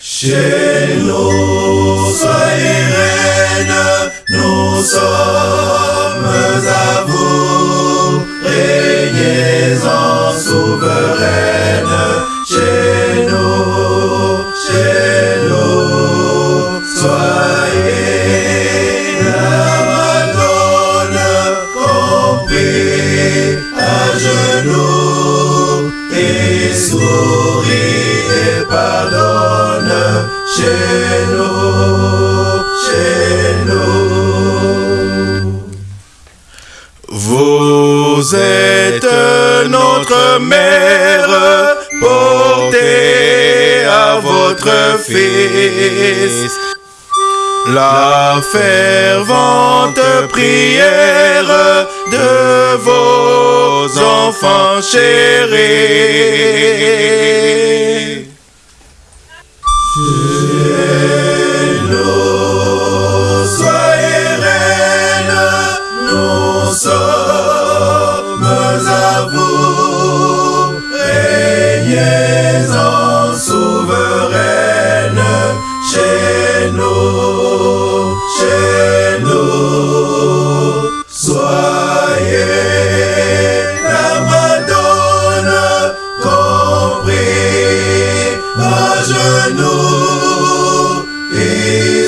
Chez nous, soyez reine, nous sommes à vous, régnez en souveraine. Chez nous, chez nous, soyez la Madone compris à genoux et souris et pardonne Vous êtes notre mère, portez à votre fils la fervente prière de vos enfants chéris. Chez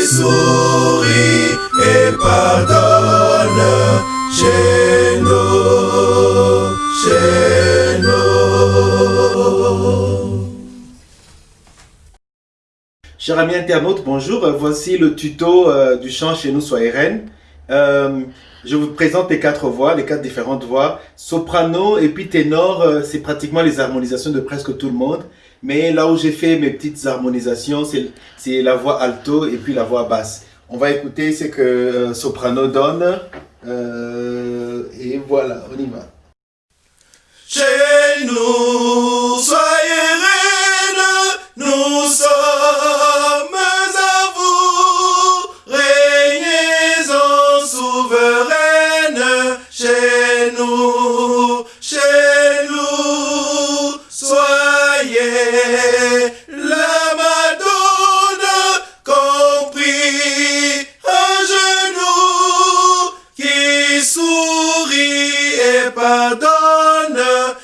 souris et pardonne chez nous, chez nous. Chers amis internautes, bonjour. Voici le tuto euh, du chant chez nous, soyez reine. Euh, je vous présente les quatre voix, les quatre différentes voix. Soprano et puis ténor, euh, c'est pratiquement les harmonisations de presque tout le monde. Mais là où j'ai fait mes petites harmonisations, c'est la voix alto et puis la voix basse. On va écouter ce que euh, soprano donne. Euh, et voilà, on y va. Et pardonne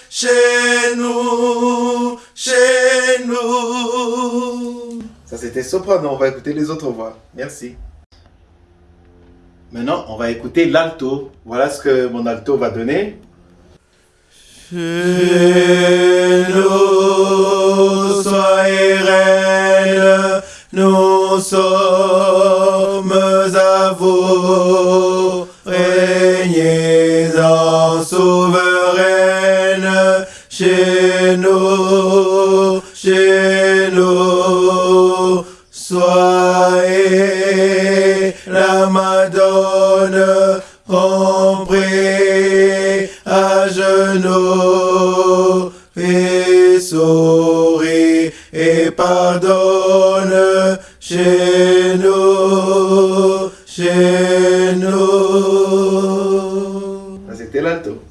chez nous, chez nous. Ça c'était soprano, on va écouter les autres voix. Merci. Maintenant, on va écouter l'alto. Voilà ce que mon alto va donner. Chez nous, soyez reine, nous sommes à vous, la Madone compris à genoux et souris et pardonne chez nous, chez nous. C'était l'alto.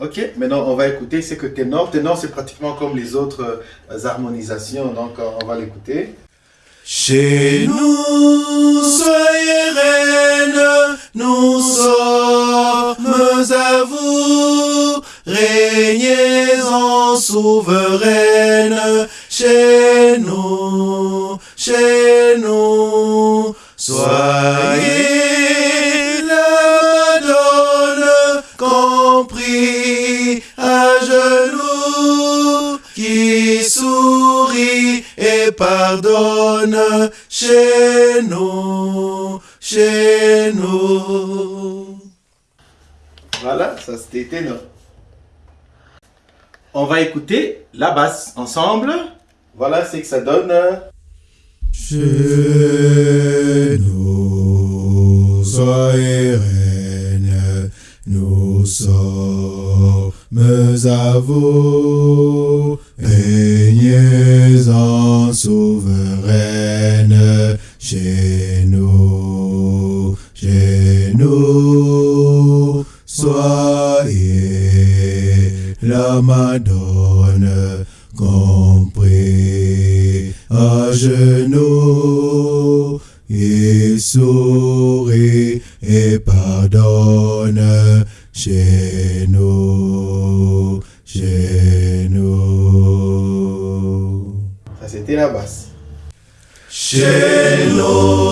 Ok, maintenant on va écouter ce que ténor. Ténor, c'est pratiquement comme les autres euh, harmonisations, donc on va l'écouter. Chez nous, soyez reine, nous sommes à vous, régnez en souveraine, chez nous, chez pardonne chez nous, chez nous. Voilà, ça c'était ténor. On va écouter la basse ensemble. Voilà ce que ça donne. Chez nous, soyez nous sommes à vous, régnez en souveraine, chez nous, chez nous, soyez la souris et pardonne chez nous, chez nous. Ça, c'était la basse. Chez nous,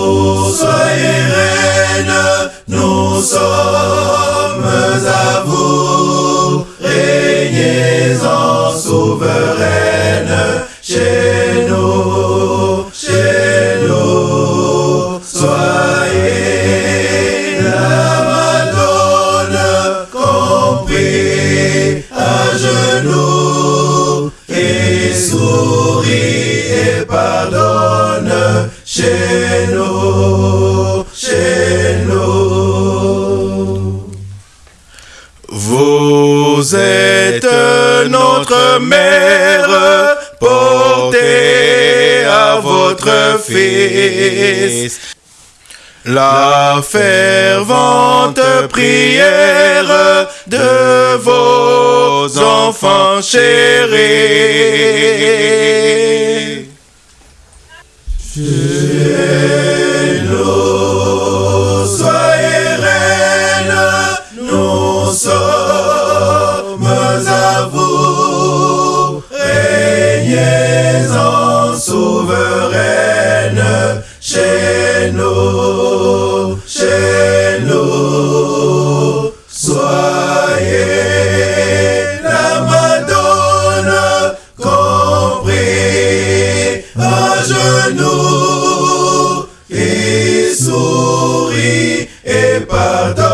pardonne chez nous, chez nous. Vous êtes notre mère, portez à votre fils. La fervente prière de vos enfants chéris. Chez nous, soyez reine, nous sommes à vous, régnez en souveraine, chez nous, pas